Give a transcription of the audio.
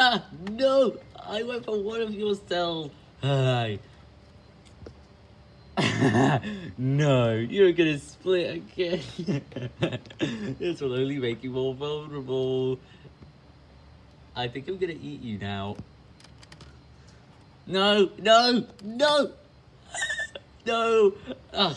no, I went for one of your cells. Hi. no, you're gonna split again. this will only make you more vulnerable. I think I'm gonna eat you now. No, no, no, no. Ugh.